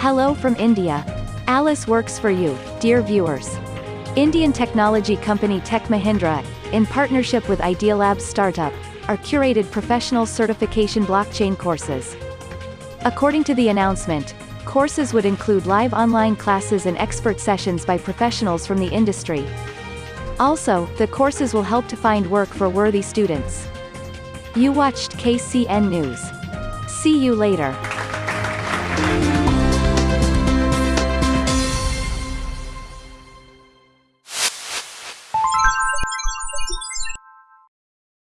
Hello from India. Alice works for you, dear viewers. Indian technology company Tech Mahindra, in partnership with Idealab Startup, are curated professional certification blockchain courses. According to the announcement, courses would include live online classes and expert sessions by professionals from the industry. Also, the courses will help to find work for worthy students. You watched KCN News. See you later.